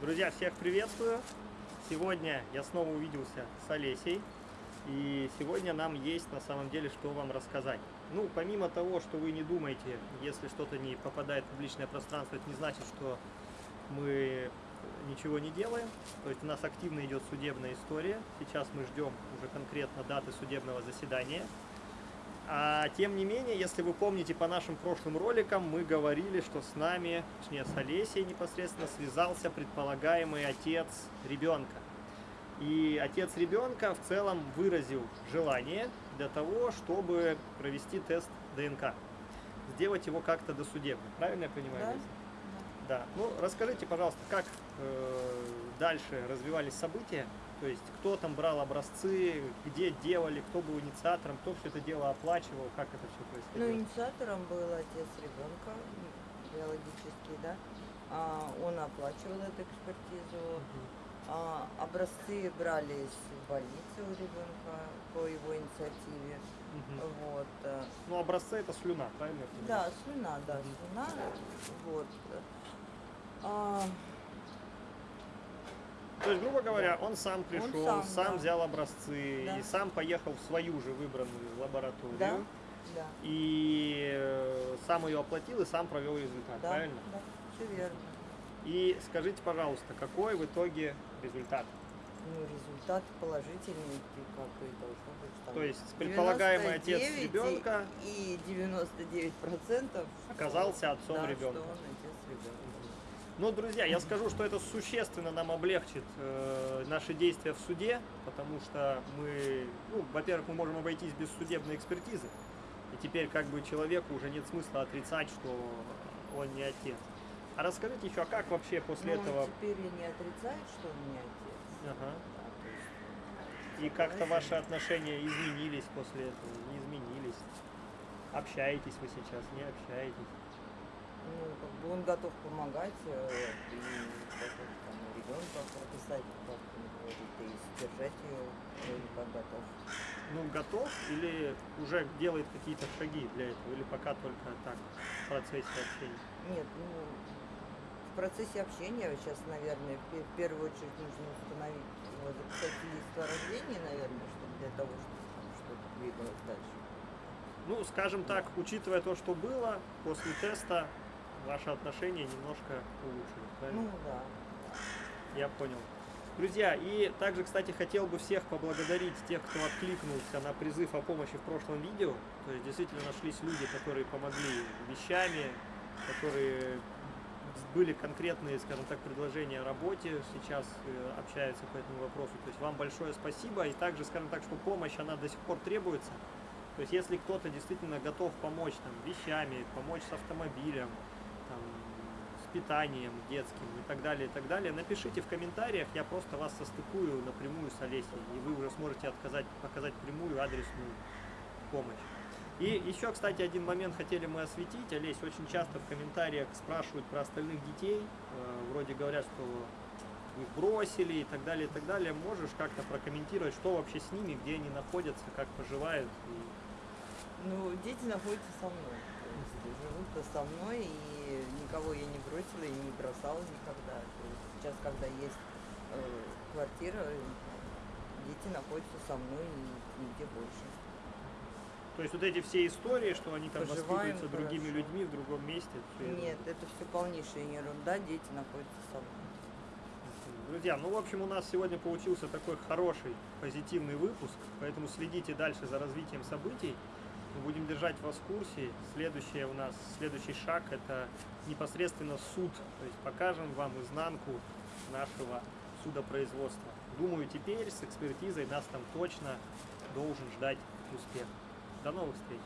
Друзья, всех приветствую! Сегодня я снова увиделся с Олесей. И сегодня нам есть на самом деле что вам рассказать. Ну, помимо того, что вы не думаете, если что-то не попадает в публичное пространство, это не значит, что мы ничего не делаем. То есть у нас активно идет судебная история. Сейчас мы ждем уже конкретно даты судебного заседания. А тем не менее, если вы помните по нашим прошлым роликам, мы говорили, что с нами, точнее с Олесей непосредственно, связался предполагаемый отец ребенка. И отец ребенка в целом выразил желание для того, чтобы провести тест ДНК. Сделать его как-то досудебно. Правильно я понимаю? Да. Леся? Да. Ну, расскажите, пожалуйста, как э, дальше развивались события? То есть, кто там брал образцы, где делали, кто был инициатором, кто все это дело оплачивал, как это все Ну, происходило? инициатором был отец ребенка, биологический, да. А, он оплачивал эту экспертизу. А, образцы брались в больнице у ребенка по его инициативе. Мгм. Вот. э, Ну, образцы это слюна, правильно? Да, слюна, да, слюна. Вот. А, То есть, грубо говоря, он сам пришел, сам, сам, да. взял образцы Да. и сам поехал в свою же выбранную лабораторию. да, да, И э, сам ее оплатил и сам провел результат, да, правильно? да, все верно. И скажите, пожалуйста, какой в итоге результат? Ну, результат положительный, как и должно быть. там То есть предполагаемый отец 99 ребенка и 99 процентов оказался отцом да, ребенка. что он отец ребенка. Ну, друзья, я скажу, что это существенно нам облегчит э, наши действия в суде, потому что мы, ну, во-первых, мы можем обойтись без судебной экспертизы, и теперь как бы человеку уже нет смысла отрицать, что он не отец. А расскажите еще, а как вообще после Но этого... он теперь и не отрицает, что он не отец. Ага. Да, то есть И как-то ваши отношения изменились после этого, не изменились? Общаетесь вы сейчас, не общаетесь? ну, он готов помогать э, и готов там ребенка прописать, как говорит, и содержать ее как готов. Ну, готов или уже делает какие-то шаги для этого, или пока только так, в процессе общения? Нет, ну, в процессе общения сейчас, наверное, в пе- в первую очередь нужно установить, его записать свидетельство о рождении, наверное, чтобы для того, чтобы там что-то двигалось дальше. Ну, скажем так, учитывая то, что было, после теста ваши отношения немножко улучшились, правильно? Ну да. Я понял. Друзья, и также, кстати, хотел бы всех поблагодарить тех, кто откликнулся на призыв о помощи в прошлом видео. То есть действительно нашлись люди, которые помогли вещами, которые были конкретные, скажем так, предложения о работе, сейчас э, общаются по этому вопросу. То есть вам большое спасибо. И также, скажем так, что помощь, она до сих пор требуется. То есть если кто-то действительно готов помочь там, вещами, помочь с автомобилем, там, с питанием детским и так далее, и так далее, напишите в комментариях, я просто вас состыкую напрямую с Олесей, и вы уже сможете отказать, показать прямую адресную помощь. И еще, кстати, один момент хотели мы осветить. Олесь, очень часто в комментариях спрашивают про остальных детей. Э, вроде говорят, что их бросили и так далее, и так далее. Можешь как-то прокомментировать, что вообще с ними, где они находятся, как поживают? И- Ну, дети находятся со мной. Живут со мной, и никого я не бросила и не бросала никогда. То есть сейчас, когда есть э, квартира, дети находятся со мной и нигде больше. То есть вот эти все истории, что они там Поживаем воспитываются другими хорошо. людьми в другом месте. всё это- Нет, это все полнейшая ерунда, дети находятся со мной. Друзья, ну в общем у нас сегодня получился такой хороший, позитивный выпуск, поэтому следите дальше за развитием событий. Будем держать вас в курсе. Следующее у нас, следующий шаг это непосредственно суд. То есть покажем вам изнанку нашего судопроизводства. Думаю, теперь с экспертизой нас там точно должен ждать успех. До новых встреч!